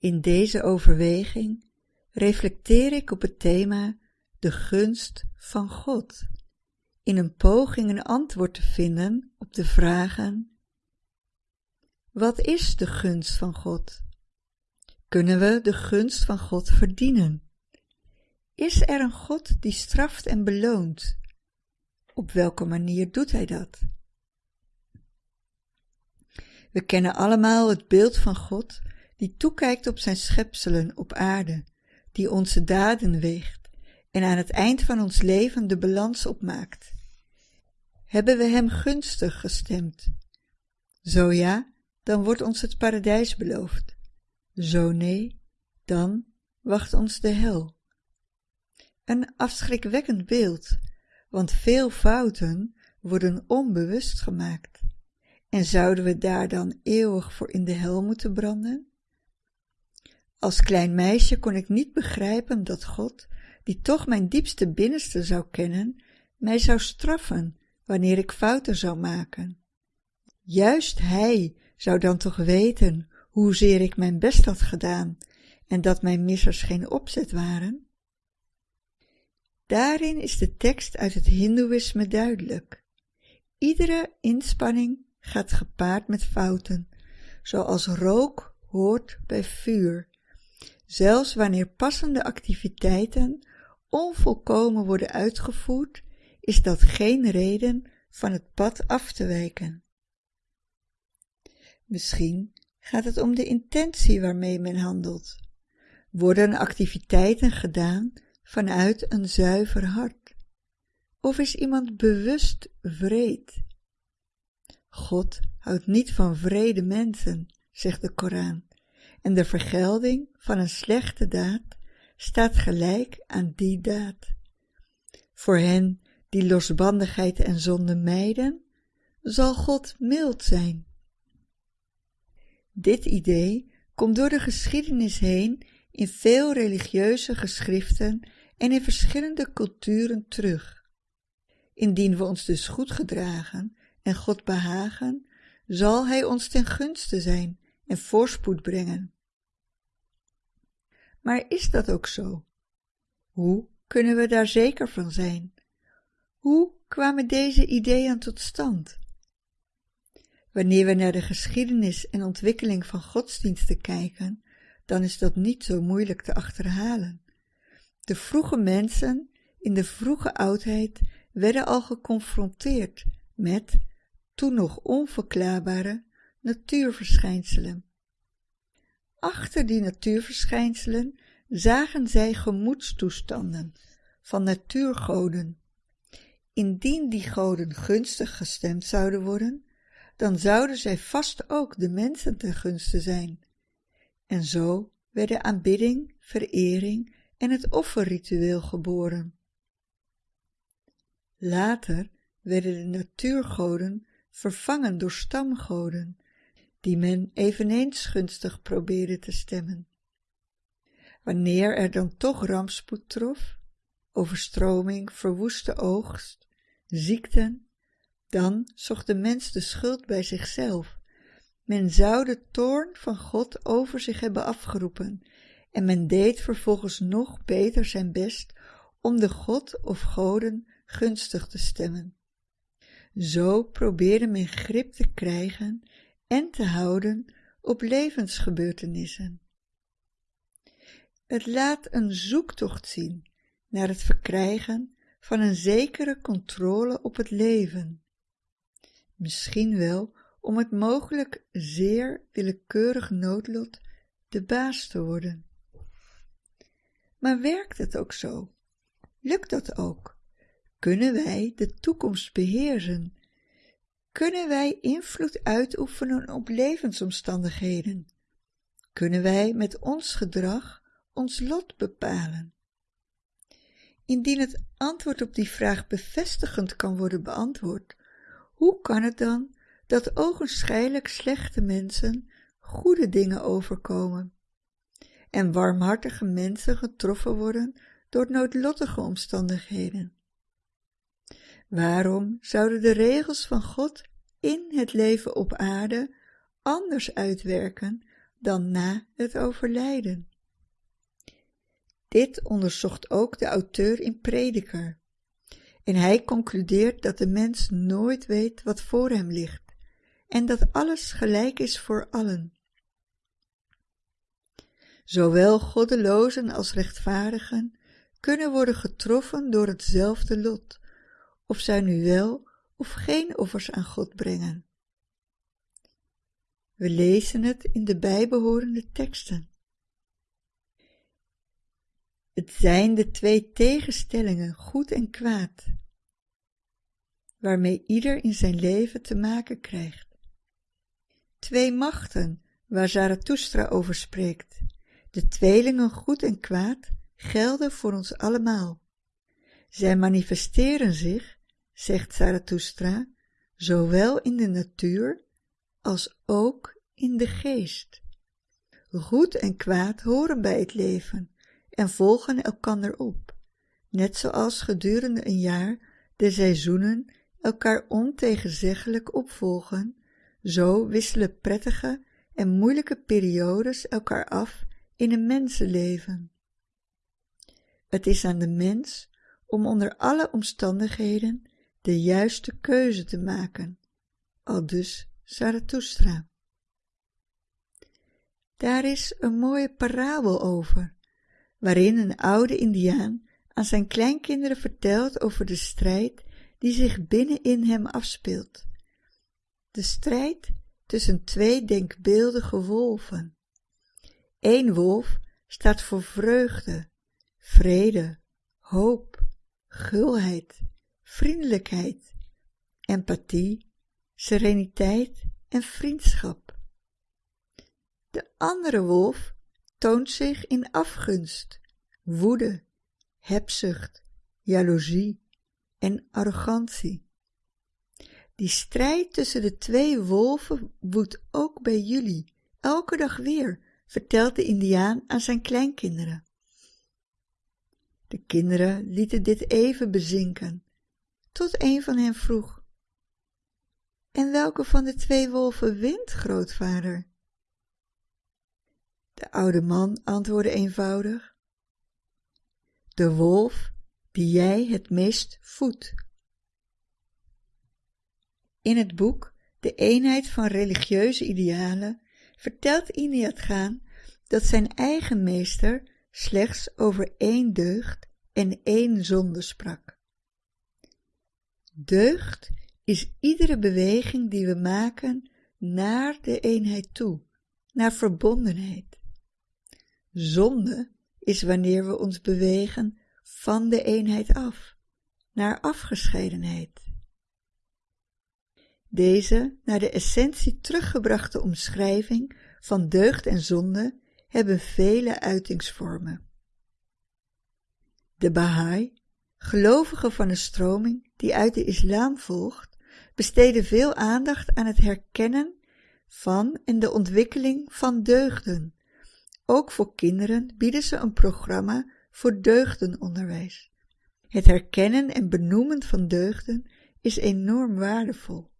In deze overweging reflecteer ik op het thema de gunst van God, in een poging een antwoord te vinden op de vragen Wat is de gunst van God? Kunnen we de gunst van God verdienen? Is er een God die straft en beloont? Op welke manier doet hij dat? We kennen allemaal het beeld van God die toekijkt op zijn schepselen op aarde, die onze daden weegt en aan het eind van ons leven de balans opmaakt. Hebben we hem gunstig gestemd? Zo ja, dan wordt ons het paradijs beloofd. Zo nee, dan wacht ons de hel. Een afschrikwekkend beeld, want veel fouten worden onbewust gemaakt. En zouden we daar dan eeuwig voor in de hel moeten branden? Als klein meisje kon ik niet begrijpen dat God, die toch mijn diepste binnenste zou kennen, mij zou straffen wanneer ik fouten zou maken. Juist Hij zou dan toch weten hoezeer ik mijn best had gedaan en dat mijn missers geen opzet waren? Daarin is de tekst uit het Hindoeïsme duidelijk. Iedere inspanning gaat gepaard met fouten, zoals rook hoort bij vuur. Zelfs wanneer passende activiteiten onvolkomen worden uitgevoerd, is dat geen reden van het pad af te wijken. Misschien gaat het om de intentie waarmee men handelt. Worden activiteiten gedaan vanuit een zuiver hart? Of is iemand bewust vreed? God houdt niet van vrede mensen, zegt de Koran, en de vergelding van een slechte daad staat gelijk aan die daad. Voor hen die losbandigheid en zonde mijden, zal God mild zijn. Dit idee komt door de geschiedenis heen in veel religieuze geschriften en in verschillende culturen terug. Indien we ons dus goed gedragen en God behagen, zal Hij ons ten gunste zijn en voorspoed brengen. Maar is dat ook zo? Hoe kunnen we daar zeker van zijn? Hoe kwamen deze ideeën tot stand? Wanneer we naar de geschiedenis en ontwikkeling van godsdiensten kijken, dan is dat niet zo moeilijk te achterhalen. De vroege mensen in de vroege oudheid werden al geconfronteerd met, toen nog onverklaarbare, natuurverschijnselen. Achter die natuurverschijnselen zagen zij gemoedstoestanden van natuurgoden. Indien die goden gunstig gestemd zouden worden, dan zouden zij vast ook de mensen ten gunste zijn. En zo werden aanbidding, verering en het offerritueel geboren. Later werden de natuurgoden vervangen door stamgoden, die men eveneens gunstig probeerde te stemmen. Wanneer er dan toch rampspoed trof, overstroming, verwoeste oogst, ziekten, dan zocht de mens de schuld bij zichzelf. Men zou de toorn van God over zich hebben afgeroepen en men deed vervolgens nog beter zijn best om de God of goden gunstig te stemmen. Zo probeerde men grip te krijgen en te houden op levensgebeurtenissen. Het laat een zoektocht zien naar het verkrijgen van een zekere controle op het leven. Misschien wel om het mogelijk zeer willekeurig noodlot de baas te worden. Maar werkt het ook zo? Lukt dat ook? Kunnen wij de toekomst beheersen? Kunnen wij invloed uitoefenen op levensomstandigheden? Kunnen wij met ons gedrag ons lot bepalen? Indien het antwoord op die vraag bevestigend kan worden beantwoord, hoe kan het dan dat ogenschijnlijk slechte mensen goede dingen overkomen en warmhartige mensen getroffen worden door noodlottige omstandigheden? Waarom zouden de regels van God in het leven op aarde anders uitwerken dan na het overlijden. Dit onderzocht ook de auteur in Prediker. En hij concludeert dat de mens nooit weet wat voor hem ligt en dat alles gelijk is voor allen. Zowel goddelozen als rechtvaardigen kunnen worden getroffen door hetzelfde lot, of zij nu wel of geen offers aan God brengen. We lezen het in de bijbehorende teksten. Het zijn de twee tegenstellingen, goed en kwaad, waarmee ieder in zijn leven te maken krijgt. Twee machten, waar Zarathustra over spreekt. De tweelingen goed en kwaad gelden voor ons allemaal. Zij manifesteren zich, zegt Zarathustra, zowel in de natuur als ook in de geest. Goed en kwaad horen bij het leven en volgen elkander op, net zoals gedurende een jaar de seizoenen elkaar ontegenzeggelijk opvolgen, zo wisselen prettige en moeilijke periodes elkaar af in een mensenleven. Het is aan de mens om onder alle omstandigheden de juiste keuze te maken, aldus Zarathustra. Daar is een mooie parabel over, waarin een oude indiaan aan zijn kleinkinderen vertelt over de strijd die zich binnenin hem afspeelt. De strijd tussen twee denkbeeldige wolven. Eén wolf staat voor vreugde, vrede, hoop, gulheid, vriendelijkheid, empathie, sereniteit en vriendschap. De andere wolf toont zich in afgunst, woede, hebzucht, jaloezie en arrogantie. Die strijd tussen de twee wolven woedt ook bij jullie, elke dag weer, vertelt de indiaan aan zijn kleinkinderen. De kinderen lieten dit even bezinken, tot een van hen vroeg. En welke van de twee wolven wint, grootvader? De oude man antwoordde eenvoudig. De wolf die jij het meest voedt. In het boek De eenheid van religieuze idealen vertelt Iniat Gaan dat zijn eigen meester slechts over één deugd en één zonde sprak. Deugd is iedere beweging die we maken naar de eenheid toe, naar verbondenheid. Zonde is wanneer we ons bewegen van de eenheid af, naar afgescheidenheid. Deze naar de essentie teruggebrachte omschrijving van deugd en zonde hebben vele uitingsvormen. De Baha'i, gelovigen van een stroming die uit de islam volgt, besteden veel aandacht aan het herkennen van en de ontwikkeling van deugden. Ook voor kinderen bieden ze een programma voor deugdenonderwijs. Het herkennen en benoemen van deugden is enorm waardevol.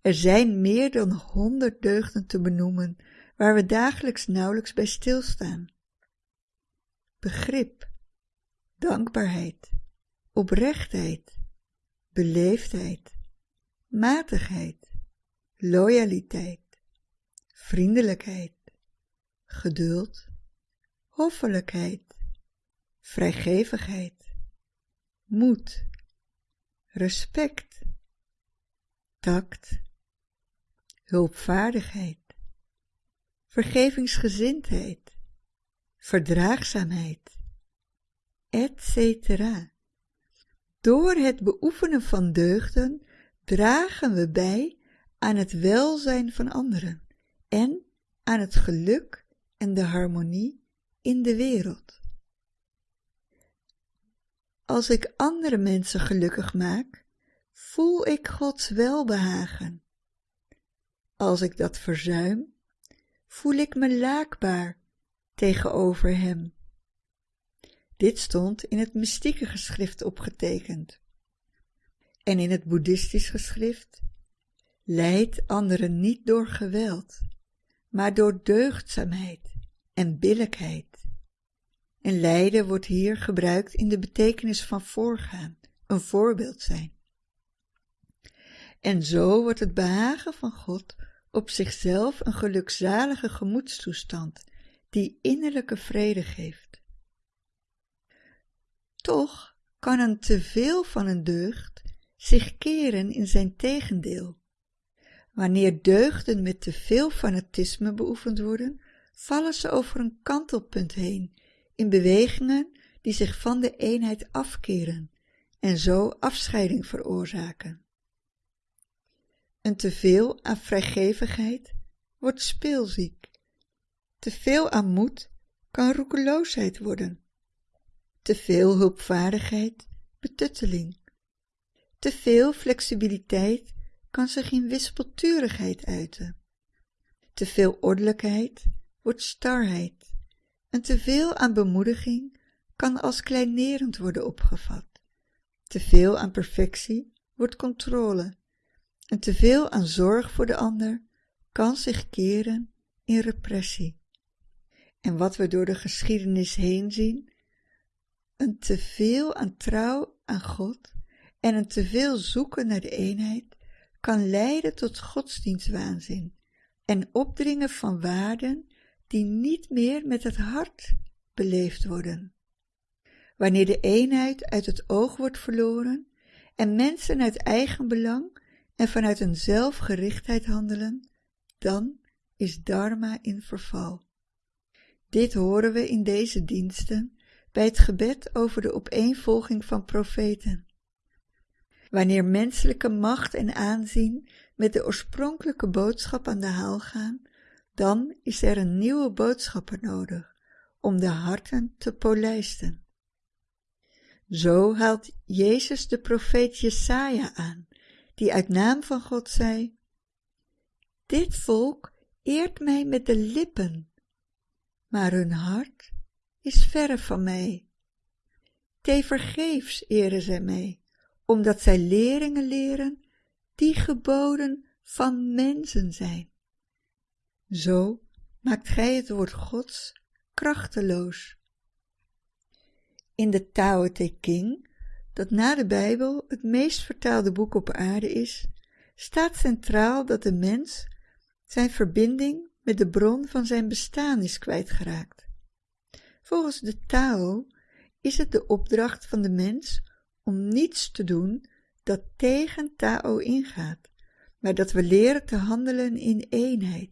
Er zijn meer dan honderd deugden te benoemen waar we dagelijks nauwelijks bij stilstaan. Begrip, dankbaarheid, oprechtheid, beleefdheid, matigheid, loyaliteit, vriendelijkheid, geduld, hoffelijkheid, vrijgevigheid, moed, respect, tact, hulpvaardigheid, vergevingsgezindheid, verdraagzaamheid, etc. Door het beoefenen van deugden dragen we bij aan het welzijn van anderen en aan het geluk en de harmonie in de wereld. Als ik andere mensen gelukkig maak, voel ik Gods welbehagen. Als ik dat verzuim, voel ik me laakbaar tegenover hem. Dit stond in het mystieke geschrift opgetekend. En in het boeddhistisch geschrift, leid anderen niet door geweld, maar door deugdzaamheid en billijkheid. En lijden wordt hier gebruikt in de betekenis van voorgaan, een voorbeeld zijn. En zo wordt het behagen van God op zichzelf een gelukzalige gemoedstoestand die innerlijke vrede geeft. Toch kan een teveel van een deugd zich keren in zijn tegendeel. Wanneer deugden met te veel fanatisme beoefend worden, vallen ze over een kantelpunt heen in bewegingen die zich van de eenheid afkeren en zo afscheiding veroorzaken. Een teveel aan vrijgevigheid wordt speelziek. Teveel aan moed kan roekeloosheid worden. Teveel hulpvaardigheid, betutteling. Teveel flexibiliteit kan zich in wispelturigheid uiten. Teveel ordelijkheid wordt starheid. En teveel aan bemoediging kan als kleinerend worden opgevat. Teveel aan perfectie wordt controle. En teveel aan zorg voor de ander kan zich keren in repressie. En wat we door de geschiedenis heen zien, een teveel aan trouw aan God en een teveel zoeken naar de eenheid kan leiden tot godsdienstwaanzin en opdringen van waarden die niet meer met het hart beleefd worden. Wanneer de eenheid uit het oog wordt verloren en mensen uit eigen belang en vanuit een zelfgerichtheid handelen, dan is dharma in verval. Dit horen we in deze diensten bij het gebed over de opeenvolging van profeten. Wanneer menselijke macht en aanzien met de oorspronkelijke boodschap aan de haal gaan, dan is er een nieuwe boodschapper nodig om de harten te polijsten. Zo haalt Jezus de profeet Jesaja aan, die uit naam van God zei, Dit volk eert mij met de lippen, maar hun hart is verre van mij. Tevergeefs eren zij mij, omdat zij leringen leren die geboden van mensen zijn. Zo maakt gij het woord Gods krachteloos. In de Tao Te King, dat na de Bijbel het meest vertaalde boek op aarde is, staat centraal dat de mens zijn verbinding met de bron van zijn bestaan is kwijtgeraakt. Volgens de Tao is het de opdracht van de mens om niets te doen dat tegen Tao ingaat, maar dat we leren te handelen in eenheid.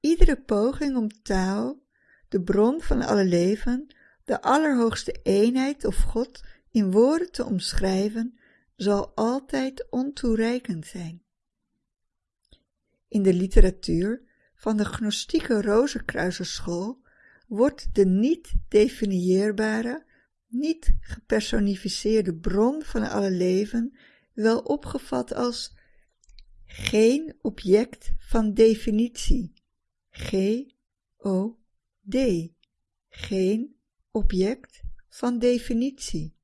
Iedere poging om Tao, de bron van alle leven, de allerhoogste eenheid of God in woorden te omschrijven, zal altijd ontoereikend zijn. In de literatuur van de gnostieke Rozenkruiserschool wordt de niet definieerbare, niet gepersonificeerde bron van alle leven wel opgevat als geen object van definitie, G-O-D, geen object van definitie.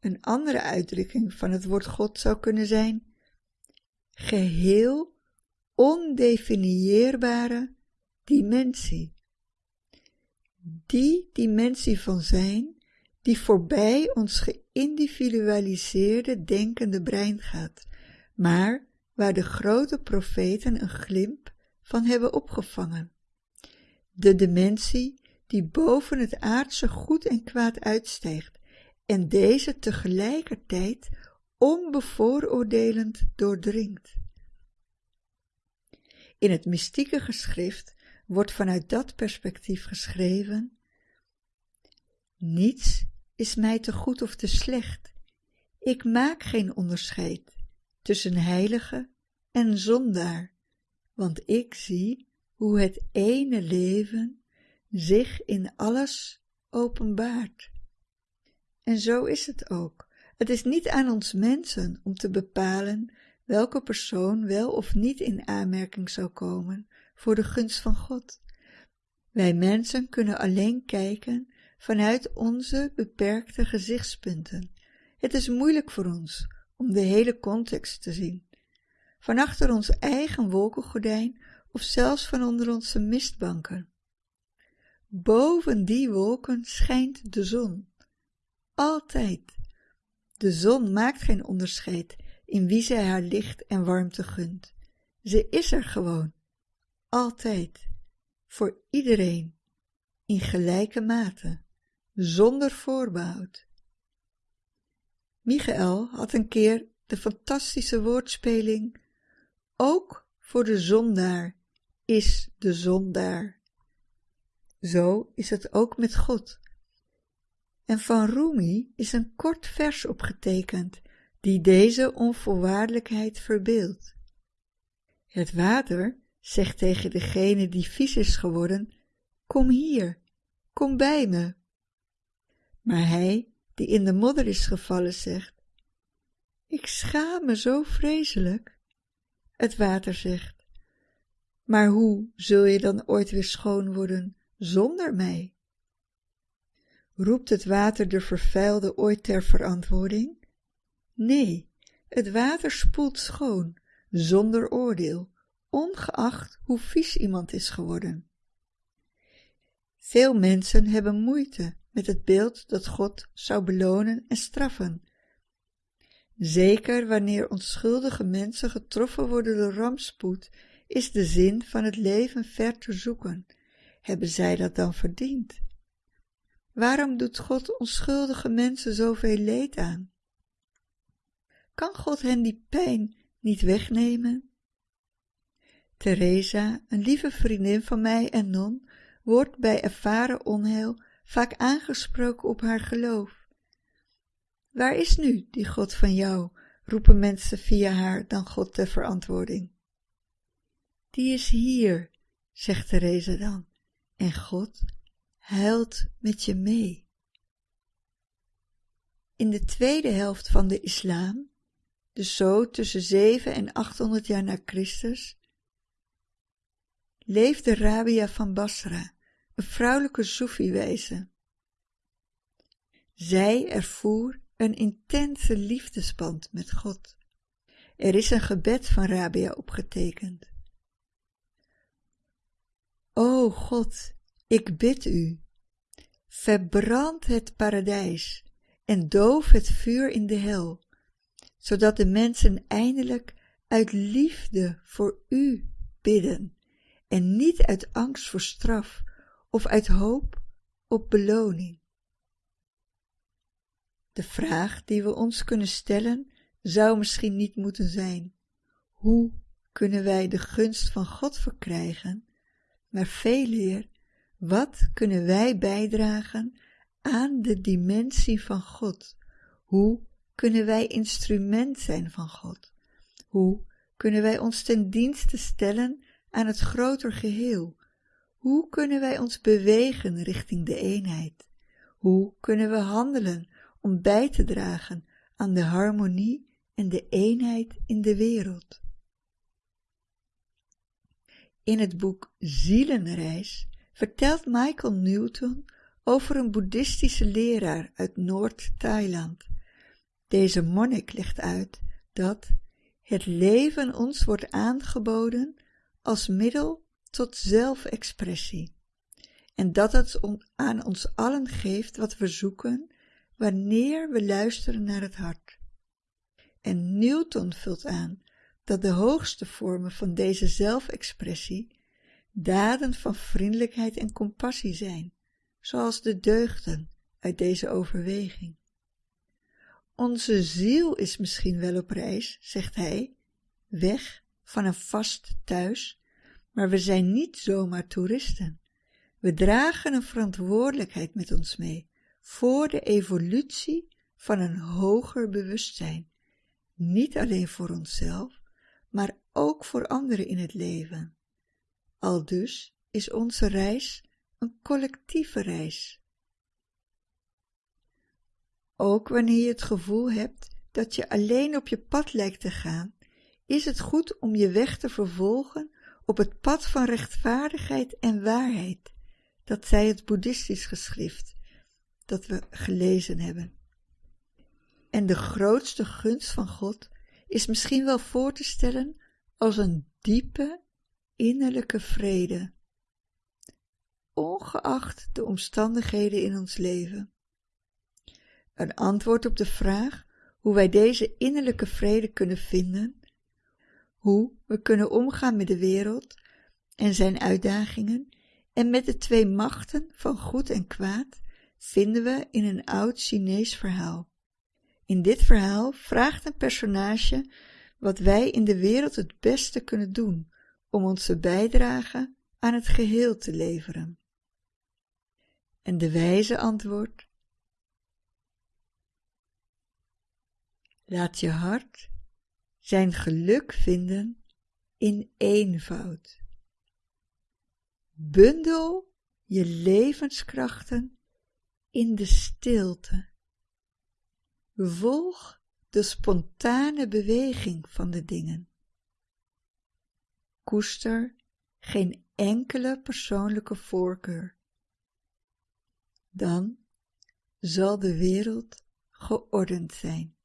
Een andere uitdrukking van het woord God zou kunnen zijn geheel ondefinieerbare dimensie. Die dimensie van zijn die voorbij ons geïndividualiseerde denkende brein gaat, maar waar de grote profeten een glimp van hebben opgevangen. De dimensie die boven het aardse goed en kwaad uitstijgt en deze tegelijkertijd onbevooroordelend doordringt. In het mystieke geschrift wordt vanuit dat perspectief geschreven: Niets is mij te goed of te slecht. Ik maak geen onderscheid tussen heilige en zondaar, want ik zie hoe het ene leven zich in alles openbaart. En zo is het ook. Het is niet aan ons mensen om te bepalen welke persoon wel of niet in aanmerking zou komen voor de gunst van God. Wij mensen kunnen alleen kijken vanuit onze beperkte gezichtspunten. Het is moeilijk voor ons om de hele context te zien. Van achter ons eigen wolkengordijn of zelfs van onder onze mistbanken. Boven die wolken schijnt de zon. Altijd. De zon maakt geen onderscheid in wie zij haar licht en warmte gunt. Ze is er gewoon. Altijd. Voor iedereen. In gelijke mate. Zonder voorbehoud. Michael had een keer de fantastische woordspeling ook voor de zondaar is de zondaar. Zo is het ook met God. En van Rumi is een kort vers opgetekend die deze onvoorwaardelijkheid verbeeldt. Het water zegt tegen degene die vies is geworden, kom hier, kom bij me. Maar hij die in de modder is gevallen zegt, ik schaam me zo vreselijk. Het water zegt, maar hoe zul je dan ooit weer schoon worden zonder mij? Roept het water de vervuilde ooit ter verantwoording? Nee, het water spoelt schoon, zonder oordeel, ongeacht hoe vies iemand is geworden. Veel mensen hebben moeite met het beeld dat God zou belonen en straffen. Zeker wanneer onschuldige mensen getroffen worden door rampspoed, is de zin van het leven ver te zoeken. Hebben zij dat dan verdiend? Waarom doet God onschuldige mensen zoveel leed aan? Kan God hen die pijn niet wegnemen? Teresa, een lieve vriendin van mij en non, wordt bij ervaren onheil vaak aangesproken op haar geloof. Waar is nu die God van jou? roepen mensen via haar dan God ter verantwoording. Die is hier, zegt Teresa dan, en God huilt met je mee. In de tweede helft van de islam, dus zo tussen 7 en 800 jaar na Christus, leefde Rabia van Basra, een vrouwelijke Soefi-wijze. Zij ervoer een intense liefdesband met God. Er is een gebed van Rabia opgetekend. O God, ik bid u, verbrand het paradijs en doof het vuur in de hel, zodat de mensen eindelijk uit liefde voor u bidden en niet uit angst voor straf of uit hoop op beloning. De vraag die we ons kunnen stellen zou misschien niet moeten zijn: hoe kunnen wij de gunst van God verkrijgen, maar veel eer, wat kunnen wij bijdragen aan de dimensie van God? Hoe kunnen wij instrument zijn van God? Hoe kunnen wij ons ten dienste stellen aan het groter geheel? Hoe kunnen wij ons bewegen richting de eenheid? Hoe kunnen we handelen om bij te dragen aan de harmonie en de eenheid in de wereld? In het boek Zielenreis vertelt Michael Newton over een boeddhistische leraar uit Noord-Thailand. Deze monnik legt uit dat het leven ons wordt aangeboden als middel tot zelfexpressie en dat het aan ons allen geeft wat we zoeken wanneer we luisteren naar het hart. En Newton vult aan dat de hoogste vormen van deze zelfexpressie daden van vriendelijkheid en compassie zijn, zoals de deugden uit deze overweging. Onze ziel is misschien wel op reis, zegt hij, weg van een vast thuis, maar we zijn niet zomaar toeristen. We dragen een verantwoordelijkheid met ons mee voor de evolutie van een hoger bewustzijn, niet alleen voor onszelf, maar ook voor anderen in het leven. Aldus is onze reis een collectieve reis. Ook wanneer je het gevoel hebt dat je alleen op je pad lijkt te gaan, is het goed om je weg te vervolgen op het pad van rechtvaardigheid en waarheid, dat zij het boeddhistisch geschrift, dat we gelezen hebben. En de grootste gunst van God is misschien wel voor te stellen als een diepe, innerlijke vrede, ongeacht de omstandigheden in ons leven. Een antwoord op de vraag hoe wij deze innerlijke vrede kunnen vinden, hoe we kunnen omgaan met de wereld en zijn uitdagingen en met de twee machten van goed en kwaad, vinden we in een oud Chinees verhaal. In dit verhaal vraagt een personage wat wij in de wereld het beste kunnen doen om onze bijdrage aan het geheel te leveren. En de wijze antwoordt: Laat je hart zijn geluk vinden in eenvoud. Bundel je levenskrachten in de stilte. Volg de spontane beweging van de dingen. Koester geen enkele persoonlijke voorkeur. Dan zal de wereld geordend zijn.